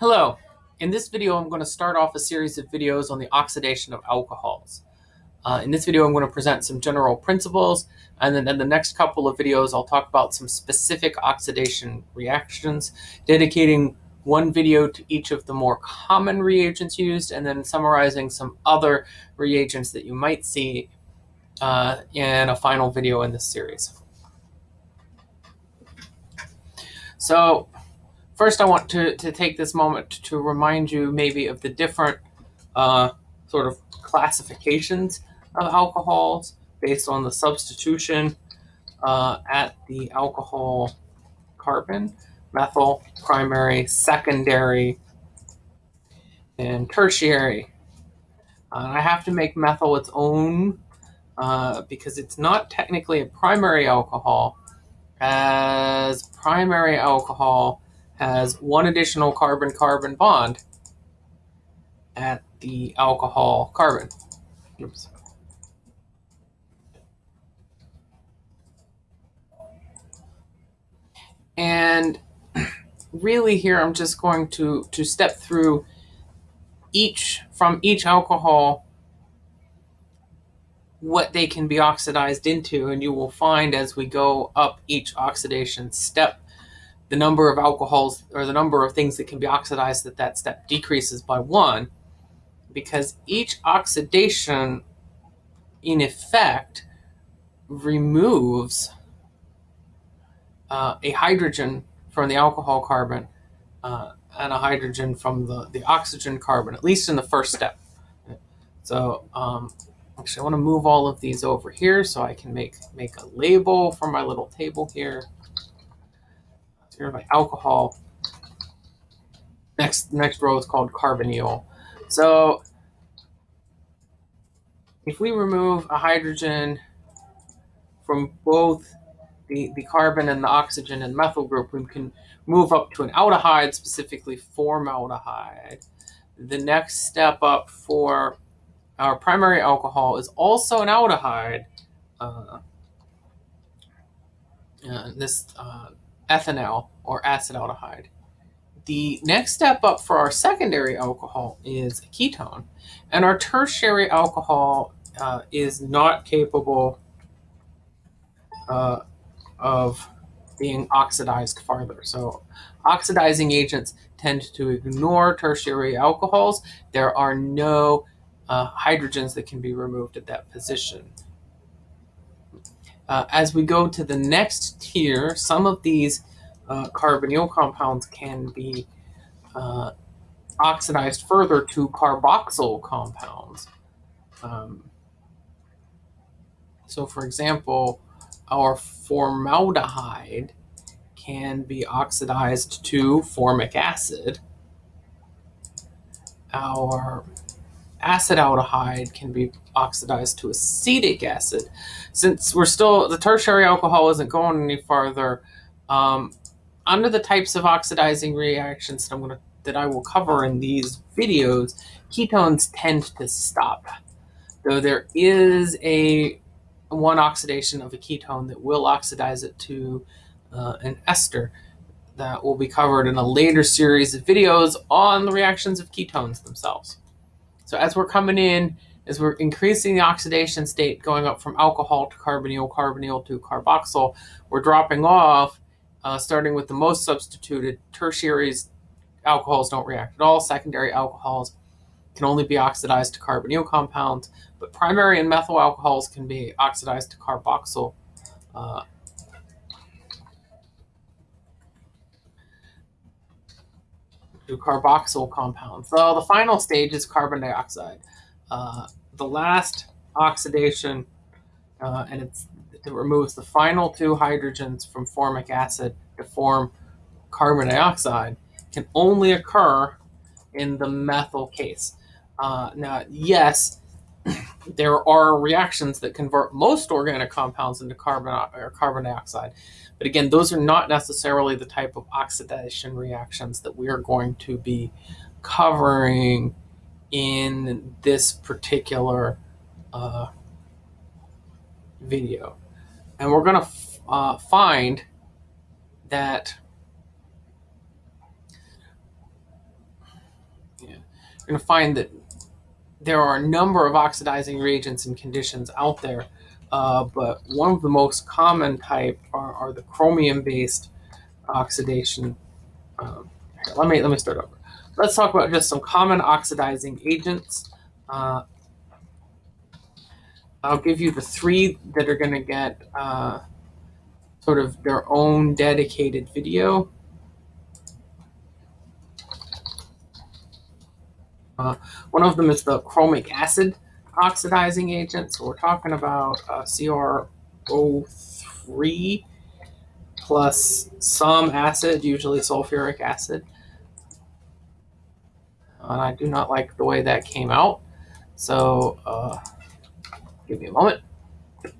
Hello. In this video, I'm going to start off a series of videos on the oxidation of alcohols. Uh, in this video, I'm going to present some general principles, and then in the next couple of videos, I'll talk about some specific oxidation reactions, dedicating one video to each of the more common reagents used, and then summarizing some other reagents that you might see uh, in a final video in this series. So First, I want to, to take this moment to remind you maybe of the different uh, sort of classifications of alcohols based on the substitution uh, at the alcohol carbon, methyl, primary, secondary, and tertiary. Uh, I have to make methyl its own uh, because it's not technically a primary alcohol, as primary alcohol has one additional carbon-carbon bond at the alcohol carbon. Oops. And really here I'm just going to, to step through each, from each alcohol, what they can be oxidized into, and you will find as we go up each oxidation step the number of alcohols or the number of things that can be oxidized at that step decreases by one because each oxidation in effect removes uh, a hydrogen from the alcohol carbon uh, and a hydrogen from the, the oxygen carbon, at least in the first step. So um, actually I want to move all of these over here so I can make, make a label for my little table here here by alcohol. Next, next row is called carbonyl. So if we remove a hydrogen from both the, the carbon and the oxygen and methyl group, we can move up to an aldehyde, specifically formaldehyde. The next step up for our primary alcohol is also an aldehyde. Uh, uh, this uh, ethanal or acetaldehyde. The next step up for our secondary alcohol is a ketone, and our tertiary alcohol uh, is not capable uh, of being oxidized farther. So oxidizing agents tend to ignore tertiary alcohols. There are no uh, hydrogens that can be removed at that position. Uh, as we go to the next tier, some of these uh, carbonyl compounds can be uh, oxidized further to carboxyl compounds. Um, so for example, our formaldehyde can be oxidized to formic acid. Our acetaldehyde can be oxidized to acetic acid. Since we're still, the tertiary alcohol isn't going any farther, um, under the types of oxidizing reactions that I'm going to, that I will cover in these videos, ketones tend to stop. Though there is a one oxidation of a ketone that will oxidize it to uh, an ester that will be covered in a later series of videos on the reactions of ketones themselves. So as we're coming in, as we're increasing the oxidation state, going up from alcohol to carbonyl, carbonyl to carboxyl, we're dropping off, uh, starting with the most substituted. Tertiaries, alcohols don't react at all. Secondary alcohols can only be oxidized to carbonyl compounds, but primary and methyl alcohols can be oxidized to carboxyl uh, to carboxyl compounds. So the final stage is carbon dioxide. Uh, the last oxidation, uh, and it removes the final two hydrogens from formic acid to form carbon dioxide, can only occur in the methyl case. Uh, now, yes, there are reactions that convert most organic compounds into carbon or carbon dioxide. But again, those are not necessarily the type of oxidation reactions that we are going to be covering in this particular uh, video. And we're going to uh, find that you're going to find that there are a number of oxidizing reagents and conditions out there, uh, but one of the most common type are, are the chromium-based oxidation. Um, let me let me start over. Let's talk about just some common oxidizing agents. Uh, I'll give you the three that are going to get uh, sort of their own dedicated video. Uh, one of them is the chromic acid oxidizing agent. So we're talking about uh, CrO3 plus some acid, usually sulfuric acid. And I do not like the way that came out. So uh, give me a moment. There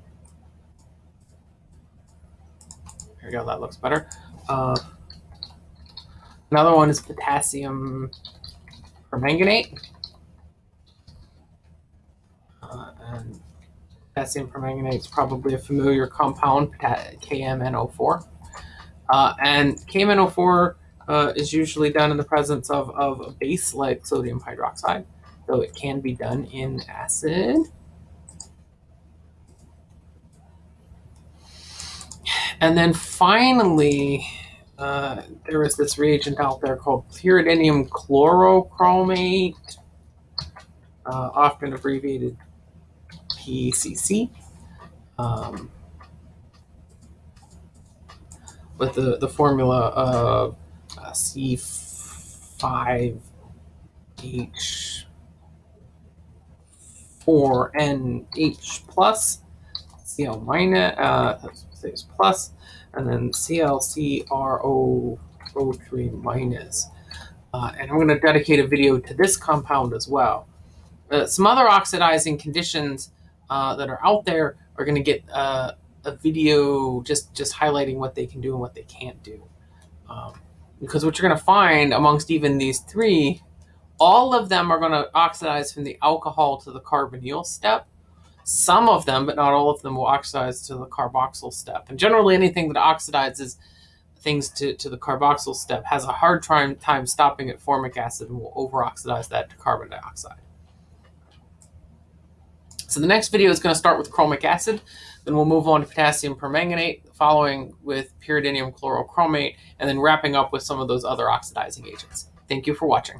we go, that looks better. Uh, another one is potassium permanganate. Uh, and potassium permanganate is probably a familiar compound, KMNO4. Uh, and KMNO4 uh, is usually done in the presence of, of a base like sodium hydroxide, though it can be done in acid. And then finally, uh, there is this reagent out there called pyridinium chlorochromate, uh, often abbreviated PCC, um, with the, the formula of uh, C5H4NH plus, Cl minus, uh, plus, and then ClCrO3 minus. Uh, and I'm going to dedicate a video to this compound as well. Uh, some other oxidizing conditions uh, that are out there are going to get uh, a video just, just highlighting what they can do and what they can't do. Um, because what you're going to find amongst even these three, all of them are going to oxidize from the alcohol to the carbonyl step. Some of them, but not all of them, will oxidize to the carboxyl step. And generally anything that oxidizes things to, to the carboxyl step has a hard time, time stopping at formic acid and will over-oxidize that to carbon dioxide. So the next video is going to start with chromic acid, then we'll move on to potassium permanganate, following with pyridinium chlorochromate, and then wrapping up with some of those other oxidizing agents. Thank you for watching.